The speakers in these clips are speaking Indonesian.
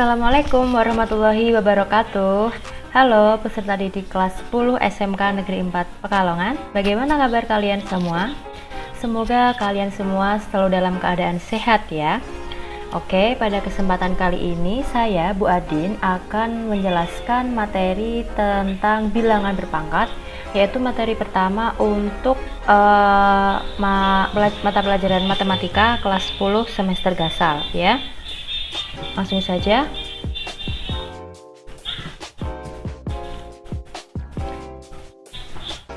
Assalamualaikum warahmatullahi wabarakatuh. Halo peserta didik kelas 10 SMK Negeri 4 Pekalongan. Bagaimana kabar kalian semua? Semoga kalian semua selalu dalam keadaan sehat ya. Oke, pada kesempatan kali ini saya Bu Adin akan menjelaskan materi tentang bilangan berpangkat yaitu materi pertama untuk uh, mata pelajaran matematika kelas 10 semester gasal ya langsung saja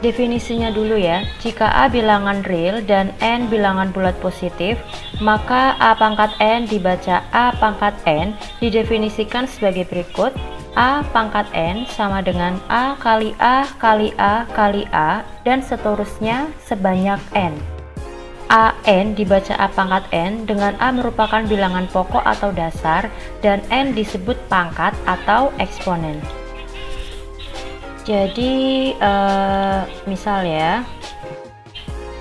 Definisinya dulu ya, jika A bilangan real dan N bilangan bulat positif, maka A pangkat N dibaca A pangkat N didefinisikan sebagai berikut. A pangkat N sama dengan A kali A kali A kali A dan seterusnya sebanyak N. A N dibaca A pangkat N dengan A merupakan bilangan pokok atau dasar dan N disebut pangkat atau eksponen. Jadi uh, misal ya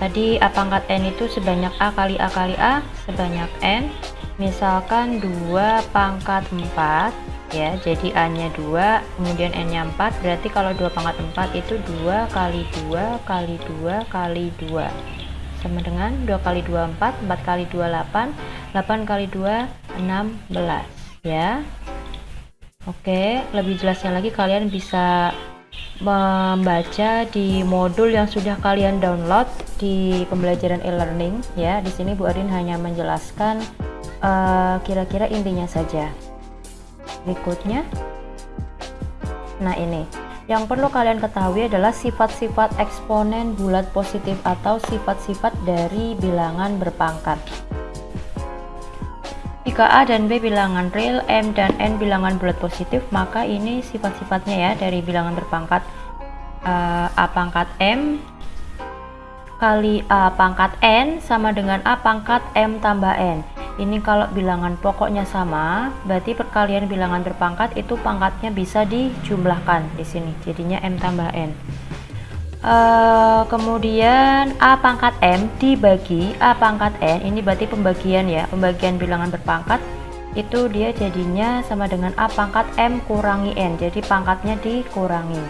tadi A pangkat N itu sebanyak A kali A kali A sebanyak N misalkan 2 pangkat 4 ya jadi A nya 2 kemudian N nya 4 berarti kalau 2 pangkat 4 itu 2 kali 2 kali 2 kali 2 sama dengan 2 kali 2 4 4 kali 2 8 8 kali 2 16 ya Oke lebih jelasnya lagi kalian bisa membaca di modul yang sudah kalian download di pembelajaran e-learning ya. Di sini Bu Arin hanya menjelaskan eh, kira-kira uh, intinya saja. Berikutnya. Nah, ini. Yang perlu kalian ketahui adalah sifat-sifat eksponen bulat positif atau sifat-sifat dari bilangan berpangkat. Jika A dan B bilangan real, M dan N bilangan bulat positif, maka ini sifat-sifatnya ya dari bilangan berpangkat uh, A pangkat M kali A pangkat N sama dengan A pangkat M tambah N. Ini kalau bilangan pokoknya sama, berarti perkalian bilangan berpangkat itu pangkatnya bisa dijumlahkan di sini. Jadinya M tambah N. Uh, kemudian A pangkat M dibagi A pangkat N ini berarti pembagian ya pembagian bilangan berpangkat itu dia jadinya sama dengan A pangkat M kurangi N jadi pangkatnya dikurangi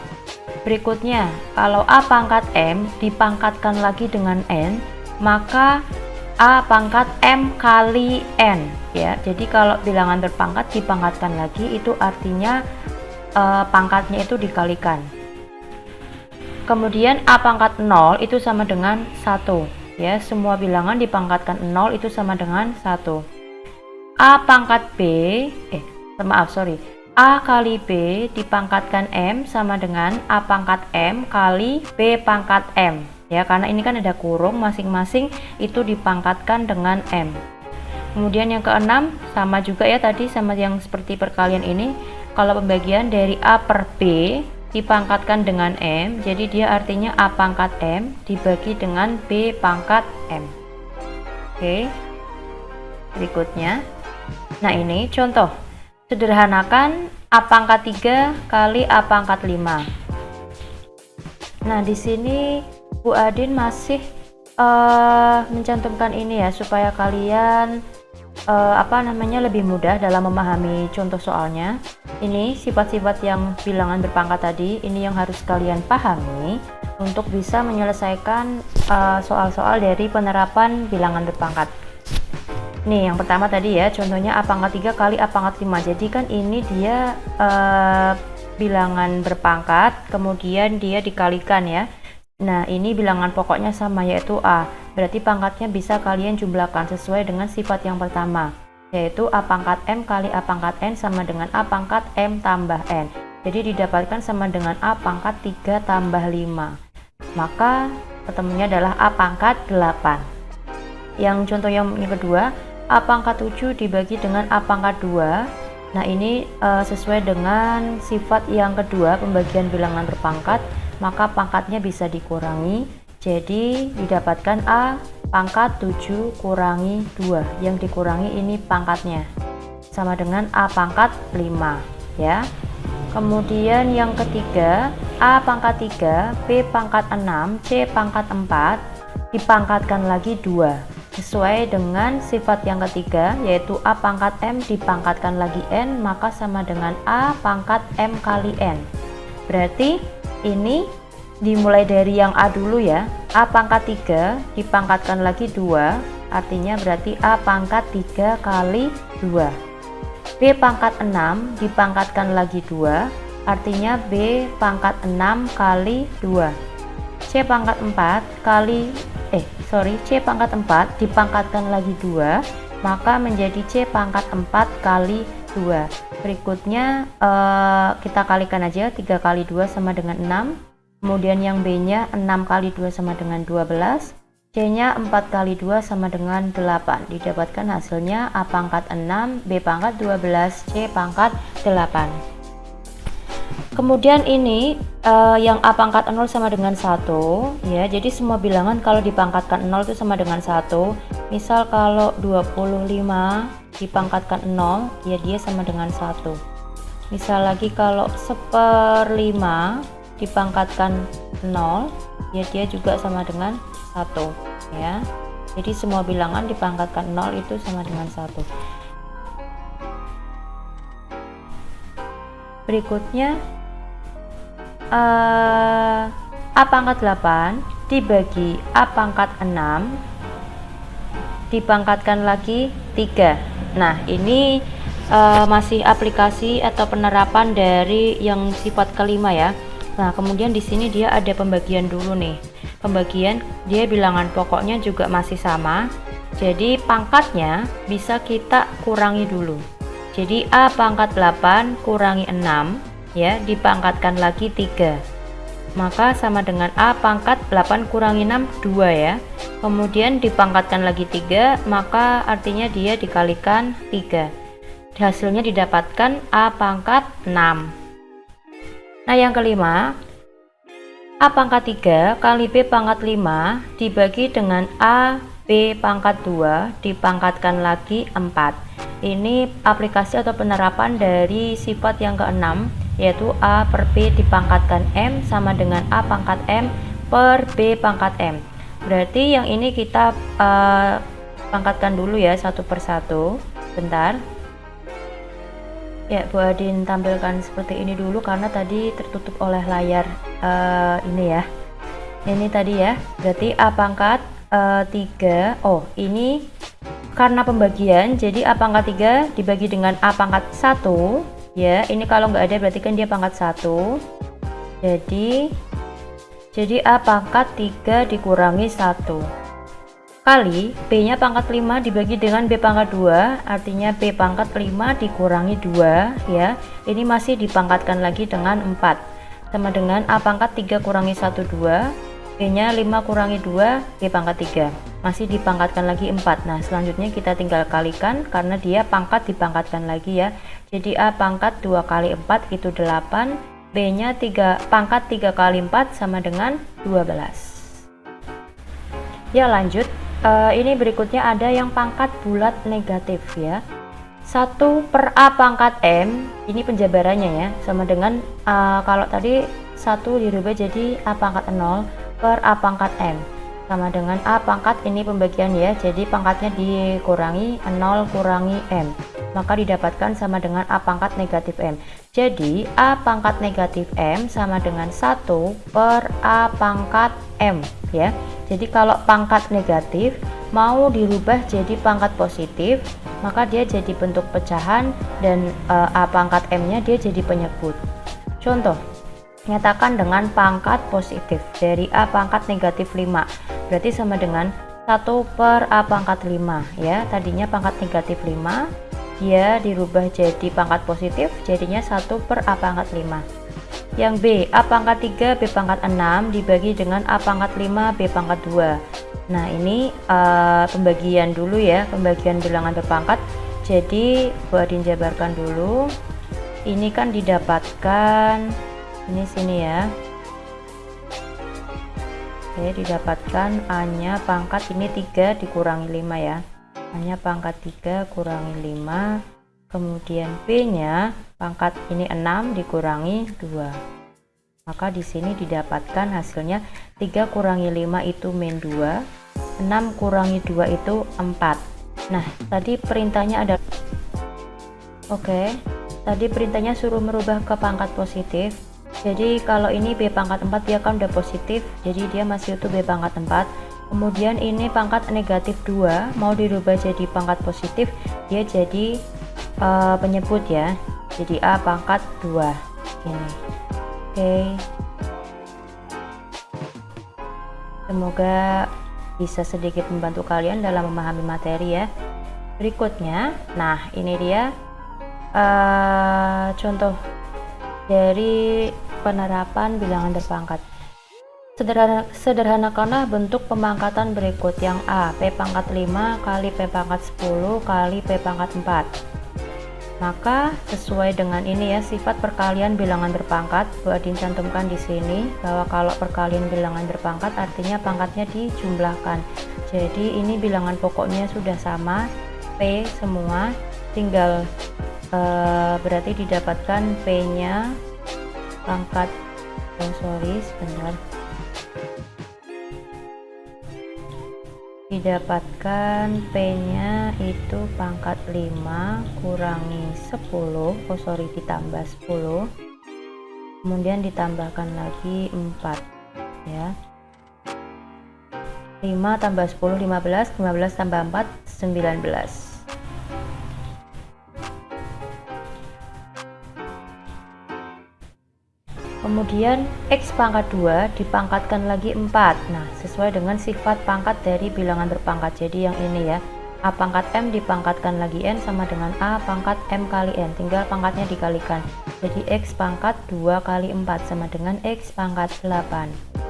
berikutnya kalau A pangkat M dipangkatkan lagi dengan N maka A pangkat M kali N ya. Jadi kalau bilangan berpangkat dipangkatkan lagi itu artinya uh, pangkatnya itu dikalikan. Kemudian A pangkat 0 itu sama dengan 1 ya. Semua bilangan dipangkatkan 0 itu sama dengan 1 A pangkat B eh maaf sorry. A kali B dipangkatkan M sama dengan A pangkat M kali B pangkat M ya karena ini kan ada kurung masing-masing itu dipangkatkan dengan M. Kemudian yang keenam sama juga ya tadi sama yang seperti perkalian ini kalau pembagian dari A per B dipangkatkan dengan M jadi dia artinya A pangkat M dibagi dengan B pangkat M. Oke berikutnya. Nah ini contoh. Sederhanakan A pangkat 3 kali A pangkat 5 nah di sini Bu Adin masih uh, mencantumkan ini ya supaya kalian uh, apa namanya lebih mudah dalam memahami contoh soalnya. Ini sifat-sifat yang bilangan berpangkat tadi, ini yang harus kalian pahami untuk bisa menyelesaikan eh, soal-soal uh, dari penerapan bilangan berpangkat. Nih, yang pertama tadi ya, contohnya A pangkat 3 kali A pangkat 5. Jadi kan ini dia uh, bilangan berpangkat, kemudian dia dikalikan ya. Nah, ini bilangan pokoknya sama yaitu A. Berarti pangkatnya bisa kalian jumlahkan sesuai dengan sifat yang pertama, yaitu A pangkat M kali A pangkat N sama dengan A pangkat M tambah N. Jadi didapatkan sama dengan A pangkat 3 tambah 5. Maka ketemunya adalah A pangkat 8. Yang contoh yang kedua, A pangkat 7 dibagi dengan A pangkat 2. Nah ini e, sesuai dengan sifat yang kedua pembagian bilangan berpangkat, maka pangkatnya bisa dikurangi. Jadi didapatkan A pangkat 7 kurangi 2 yang dikurangi ini pangkatnya. Sama dengan A pangkat 5 ya. Kemudian yang ketiga A pangkat 3 B pangkat 6 C pangkat 4 dipangkatkan lagi 2 sesuai dengan sifat yang ketiga yaitu A pangkat M dipangkatkan lagi N maka sama dengan A pangkat M kali N. Berarti ini dimulai dari yang A dulu ya. A pangkat 3 dipangkatkan lagi 2 artinya berarti A pangkat 3 kali 2 B pangkat 6 dipangkatkan lagi 2 artinya B pangkat 6 kali 2 C pangkat 4 kali eh sorry C pangkat 4 dipangkatkan lagi 2 maka menjadi C pangkat 4 kali 2 berikutnya eh, kita kalikan aja 3 kali 2 sama dengan 6 kemudian yang B nya 6 kali 2 sama dengan 12 C nya 4 kali 2 sama dengan 8 didapatkan hasilnya A pangkat 6 B pangkat 12 C pangkat 8 kemudian ini uh, yang A pangkat 0 sama dengan 1 ya. Jadi semua bilangan kalau dipangkatkan 0 itu sama dengan 1 misal kalau 25 dipangkatkan 0 ya dia sama dengan 1 misal lagi kalau seperlima dipangkatkan 0 ya dia juga sama dengan 1 ya. Jadi semua bilangan dipangkatkan 0 itu sama dengan 1 berikutnya A pangkat 8 dibagi A pangkat 6 dipangkatkan lagi 3 nah ini uh, masih aplikasi atau penerapan dari yang sifat kelima ya. Nah kemudian di sini dia ada pembagian dulu nih. Pembagian dia bilangan pokoknya juga masih sama. Jadi pangkatnya bisa kita kurangi dulu. Jadi A pangkat 8 kurangi 6 ya dipangkatkan lagi 3 maka sama dengan A pangkat 8 kurangi 6 2 ya. Kemudian dipangkatkan lagi 3 maka artinya dia dikalikan 3 hasilnya didapatkan A pangkat 6 nah yang kelima A pangkat 3 kali B pangkat 5 dibagi dengan A B pangkat 2 dipangkatkan lagi 4 ini aplikasi atau penerapan dari sifat yang keenam yaitu A per B dipangkatkan M sama dengan A pangkat M per B pangkat M. Berarti yang ini kita uh, pangkatkan dulu ya satu persatu bentar. Ya Bu Adin tampilkan seperti ini dulu karena tadi tertutup oleh layar uh, ini ya. Ini tadi ya. Berarti A pangkat uh, eh, 3 oh ini karena pembagian jadi A pangkat 3 dibagi dengan A pangkat 1 ya ini kalau nggak ada berarti kan dia pangkat satu. Jadi jadi A pangkat 3 dikurangi 1 kali B nya pangkat 5 dibagi dengan B pangkat 2 artinya B pangkat 5 dikurangi 2 ya. Ini masih dipangkatkan lagi dengan 4 sama dengan A pangkat 3 kurangi 1 2 B nya 5 kurangi 2 B pangkat 3 masih dipangkatkan lagi 4 nah selanjutnya kita tinggal kalikan karena dia pangkat dipangkatkan lagi ya. Jadi A pangkat 2 kali 4 itu 8 B nya 3 pangkat 3 kali 4 sama dengan 12 ya lanjut. Uh, ini berikutnya ada yang pangkat bulat negatif ya. 1 per A pangkat M ini penjabarannya ya sama dengan uh, kalau tadi 1 dirubah jadi A pangkat 0 per A pangkat M sama dengan A pangkat ini pembagian ya jadi pangkatnya dikurangi 0 kurangi M maka didapatkan sama dengan A pangkat negatif M. Jadi A pangkat negatif M sama dengan 1 per A pangkat M ya. Jadi kalau pangkat negatif mau dirubah jadi pangkat positif, maka dia jadi bentuk pecahan dan e, A pangkat M nya dia jadi penyebut. Contoh, nyatakan dengan pangkat positif. Dari A pangkat negatif 5 berarti sama dengan 1 per A pangkat 5 ya. Tadinya pangkat negatif 5 dia dirubah jadi pangkat positif jadinya 1 per A pangkat 5 yang B A pangkat 3 B pangkat 6 dibagi dengan A pangkat 5 B pangkat 2 nah ini uh, pembagian dulu ya. Pembagian bilangan berpangkat. Jadi buat jabarkan dulu ini kan didapatkan ini sini ya. Oke didapatkan A nya pangkat ini 3 dikurangi 5 ya. Hanya pangkat 3 kurangi 5 kemudian B nya pangkat ini 6 dikurangi 2 maka di sini didapatkan hasilnya 3 kurangi 5 itu min 2 6 kurangi 2 itu 4 nah tadi perintahnya ada oke tadi perintahnya suruh merubah ke pangkat positif jadi kalau ini B pangkat 4 dia kan udah positif jadi dia masih utuh B pangkat 4 kemudian ini pangkat negatif 2 mau dirubah jadi pangkat positif dia jadi uh, penyebut ya. Jadi A pangkat 2 ini. Oke. Okay. semoga bisa sedikit membantu kalian dalam memahami materi ya. Berikutnya nah ini dia uh, contoh dari penerapan bilangan berpangkat Sederhana, sederhanakanlah bentuk pemangkatan berikut. Yang A P pangkat 5 kali P pangkat 10 kali P pangkat 4 maka sesuai dengan ini ya sifat perkalian bilangan berpangkat buat dicantumkan di sini bahwa kalau perkalian bilangan berpangkat artinya pangkatnya dijumlahkan. Jadi ini bilangan pokoknya sudah sama. P semua tinggal uh, berarti didapatkan P nya pangkat oh sorry sebentar. Didapatkan P nya itu pangkat 5 kurangi 10 oh sorry ditambah 10 kemudian ditambahkan lagi 4 ya. 5 tambah 10 15 15 tambah 4 19 kemudian X pangkat 2 dipangkatkan lagi 4 nah sesuai dengan sifat pangkat dari bilangan berpangkat. Jadi yang ini ya A pangkat M dipangkatkan lagi N sama dengan A pangkat M kali N. Tinggal pangkatnya dikalikan. Jadi X pangkat 2 kali 4 sama dengan X pangkat 8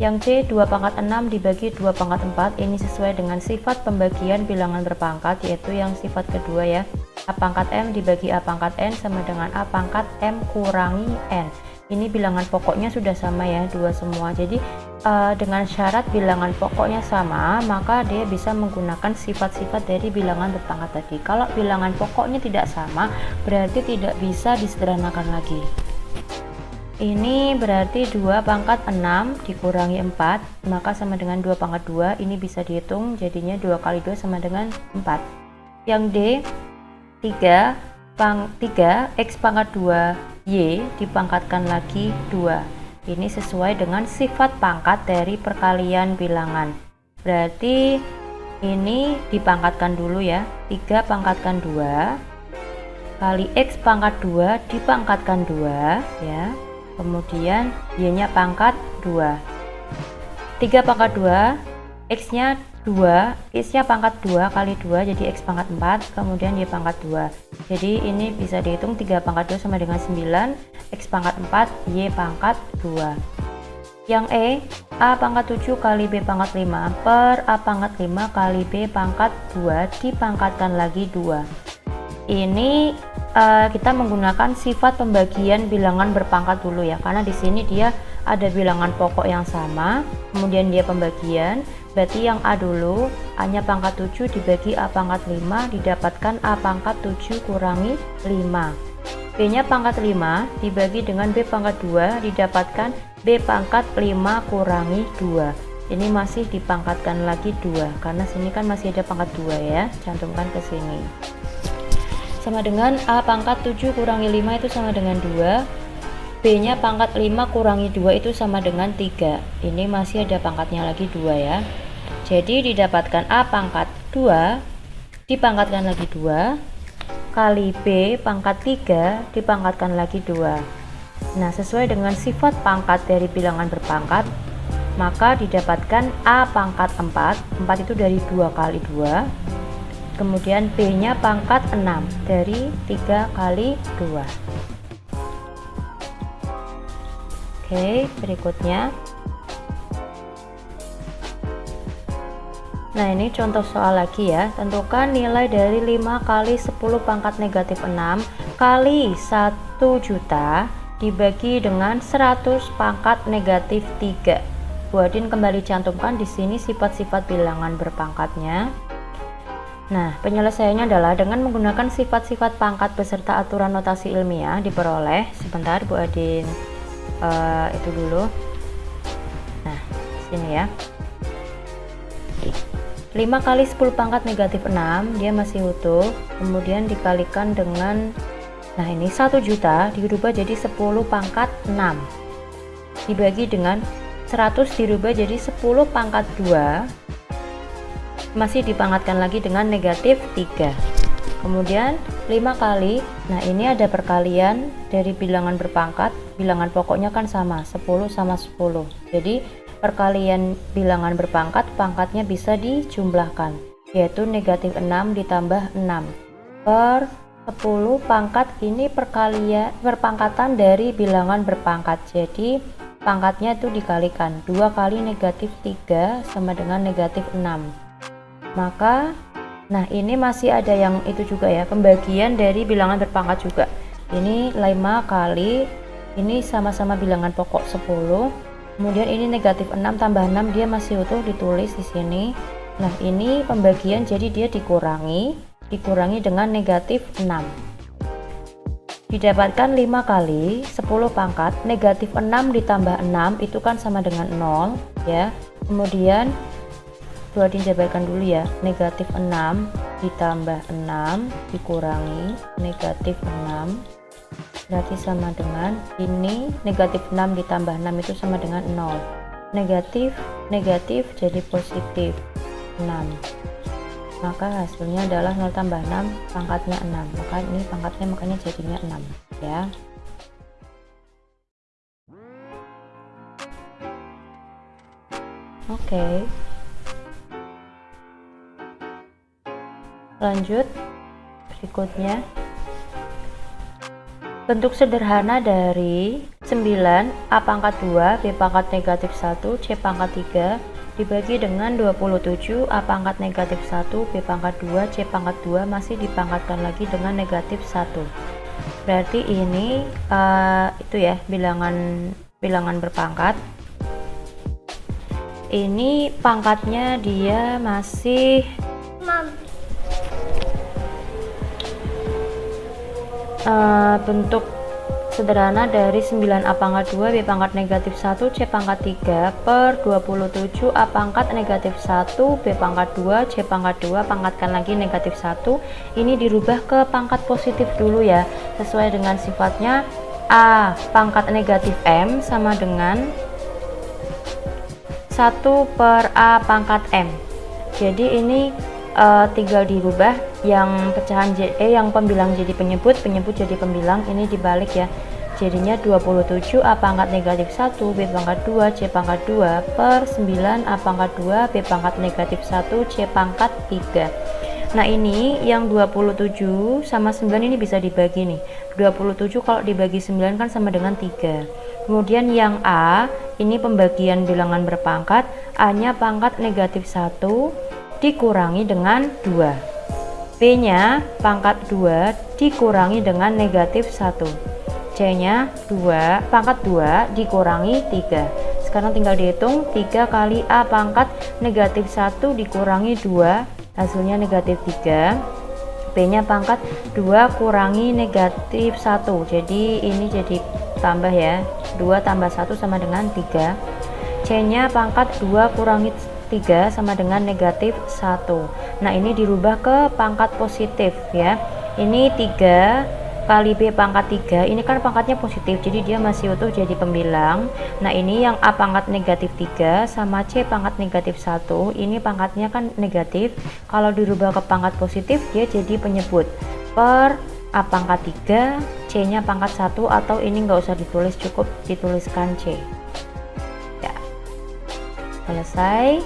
yang C 2 pangkat 6 dibagi 2 pangkat 4 ini sesuai dengan sifat pembagian bilangan berpangkat yaitu yang sifat kedua ya. A pangkat M dibagi A pangkat N sama dengan A pangkat M kurangi N ini bilangan pokoknya sudah sama ya dua semua. Jadi uh, dengan syarat bilangan pokoknya sama maka dia bisa menggunakan sifat-sifat dari bilangan berpangkat tadi. Kalau bilangan pokoknya tidak sama berarti tidak bisa disederhanakan lagi. Ini berarti 2 pangkat 6 dikurangi 4 maka sama dengan 2 pangkat 2 ini bisa dihitung jadinya 2 kali 2 sama dengan 4 yang D 3 pang 3 X pangkat 2 Y dipangkatkan lagi 2 ini sesuai dengan sifat pangkat dari perkalian bilangan. Berarti ini dipangkatkan dulu ya. 3 pangkatkan 2 kali X pangkat 2 dipangkatkan 2 ya. Kemudian Y nya pangkat 2 3 pangkat 2 X nya 2 X nya pangkat 2 kali 2 jadi X pangkat 4 kemudian Y pangkat 2 jadi ini bisa dihitung 3 pangkat 2 sama dengan 9 X pangkat 4 Y pangkat 2 yang E A pangkat 7 kali B pangkat 5 per A pangkat 5 kali B pangkat 2 dipangkatkan lagi 2 ini uh, kita menggunakan sifat pembagian bilangan berpangkat dulu ya karena di sini dia ada bilangan pokok yang sama kemudian dia pembagian. Berarti yang A dulu A nya pangkat 7 dibagi A pangkat 5 didapatkan A pangkat 7 kurangi 5 B nya pangkat 5 dibagi dengan B pangkat 2 didapatkan B pangkat 5 kurangi 2 ini masih dipangkatkan lagi 2 karena sini kan masih ada pangkat 2 ya. Cantumkan ke sini. Sama dengan A pangkat 7 kurangi 5 itu sama dengan 2 B nya pangkat 5 kurangi 2 itu sama dengan 3 ini masih ada pangkatnya lagi 2 ya. Jadi didapatkan A pangkat 2 dipangkatkan lagi 2 kali B pangkat 3 dipangkatkan lagi 2 nah sesuai dengan sifat pangkat dari bilangan berpangkat maka didapatkan A pangkat 4 4 itu dari 2 kali 2 kemudian B nya pangkat 6 dari 3 kali 2 Oke, berikutnya. Nah, ini contoh soal lagi ya. Tentukan nilai dari 5 kali 10 pangkat negatif 6 kali 1 juta dibagi dengan 100 pangkat negatif 3. Buatin kembali cantumkan di sini sifat-sifat bilangan berpangkatnya. Nah, penyelesaiannya adalah dengan menggunakan sifat-sifat pangkat beserta aturan notasi ilmiah diperoleh. Sebentar, Bu Adin uh, itu dulu. Nah sini ya. 5 kali 10 pangkat negatif 6 dia masih utuh. Kemudian dikalikan dengan nah ini 1 juta dirubah jadi 10 pangkat 6 dibagi dengan 100 dirubah jadi 10 pangkat 2 masih dipangkatkan lagi dengan negatif 3 kemudian 5 kali. Nah ini ada perkalian dari bilangan berpangkat. Bilangan pokoknya kan sama 10 sama 10 jadi perkalian bilangan berpangkat pangkatnya bisa dijumlahkan yaitu negatif 6 ditambah 6 per 10 pangkat ini perkalian perpangkatan dari bilangan berpangkat. Jadi pangkatnya itu dikalikan. 2 kali negatif 3 sama dengan negatif 6 maka nah ini masih ada yang itu juga ya pembagian dari bilangan berpangkat juga. Ini 5 kali ini sama-sama bilangan pokok 10 kemudian ini negatif 6 tambah 6 dia masih utuh ditulis di sini. Nah ini pembagian jadi dia dikurangi dikurangi dengan negatif 6 didapatkan 5 kali 10 pangkat negatif 6 ditambah 6 itu kan sama dengan 0 ya. Kemudian dua dijabarkan dulu ya. Negatif 6 ditambah 6 dikurangi. Negatif 6 berarti sama dengan ini. Negatif 6 ditambah 6 itu sama dengan 0 negatif negatif jadi positif 6 maka hasilnya adalah 0 tambah 6 pangkatnya 6 maka ini pangkatnya makanya jadinya 6 ya. Oke. okay. Lanjut. Berikutnya. Bentuk sederhana dari 9 A pangkat 2 B pangkat negatif 1 C pangkat 3 dibagi dengan 27 A pangkat negatif 1 B pangkat 2 C pangkat 2 masih dipangkatkan lagi dengan negatif 1 berarti ini uh, itu ya bilangan bilangan berpangkat. Ini pangkatnya dia masih uh, bentuk sederhana dari 9A pangkat 2 B pangkat negatif 1 C pangkat 3 per 27 A pangkat negatif 1 B pangkat 2 C pangkat 2 pangkatkan lagi negatif 1 ini dirubah ke pangkat positif dulu ya sesuai dengan sifatnya A pangkat negatif M sama dengan 1 per A pangkat M. Jadi ini uh, tinggal dirubah yang pecahan J, eh yang pembilang jadi penyebut penyebut jadi pembilang ini dibalik ya. Jadinya 27 A pangkat negatif 1 B pangkat 2 C pangkat 2 per 9 A pangkat 2 B pangkat negatif 1 C pangkat 3 nah ini yang 27 sama 9 ini bisa dibagi nih. 27 kalau dibagi 9 kan sama dengan 3 kemudian yang A ini pembagian bilangan berpangkat A nya pangkat negatif 1 dikurangi dengan 2 B nya pangkat 2 dikurangi dengan negatif 1 C nya 2 pangkat 2 dikurangi 3 sekarang tinggal dihitung 3 kali A pangkat negatif 1 dikurangi 2 hasilnya negatif 3 B nya pangkat 2 kurangi negatif 1 jadi ini jadi tambah ya. 2 tambah 1 sama dengan 3 C nya pangkat 2 kurangi 3 sama dengan negatif 1 nah ini dirubah ke pangkat positif ya. Ini 3 kali B pangkat 3 ini kan pangkatnya positif jadi dia masih utuh jadi pembilang. Nah ini yang A pangkat negatif 3 sama C pangkat negatif 1 ini pangkatnya kan negatif. Kalau dirubah ke pangkat positif dia jadi penyebut. Per A pangkat 3 C nya pangkat 1 atau ini nggak usah ditulis cukup dituliskan C selesai.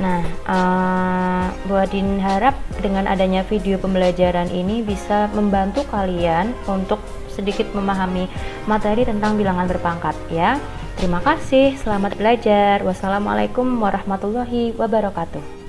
Nah uh, Bu Adin harap dengan adanya video pembelajaran ini bisa membantu kalian untuk sedikit memahami materi tentang bilangan berpangkat ya. Terima kasih selamat belajar. Wassalamualaikum warahmatullahi wabarakatuh